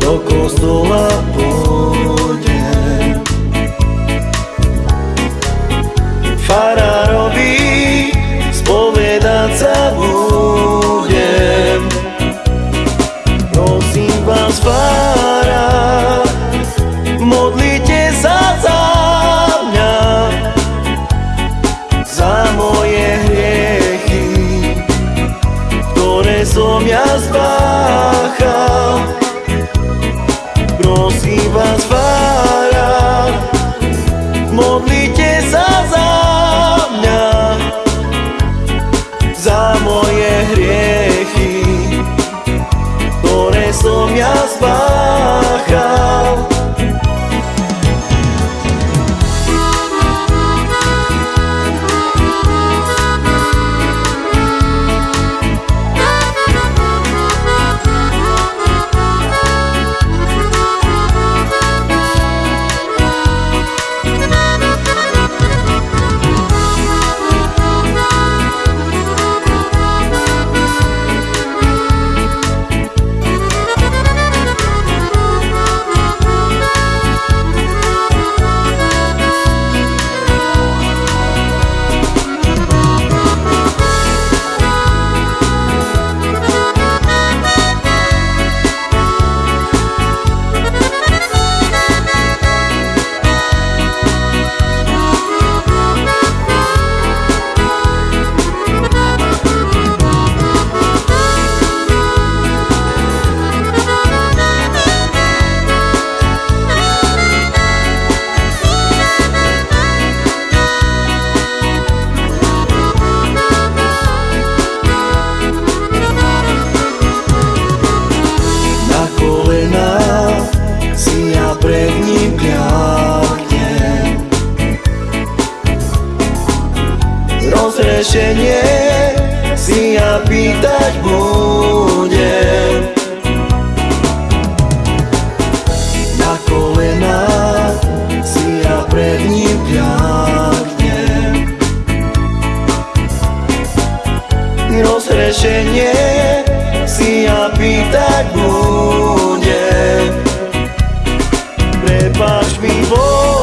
Do kostola riešenie si ja pýtať budem. Na kolená si ja pred ním kľaknem. Rozrešenie si ja pýtať budem. Prepáč mi, Bože,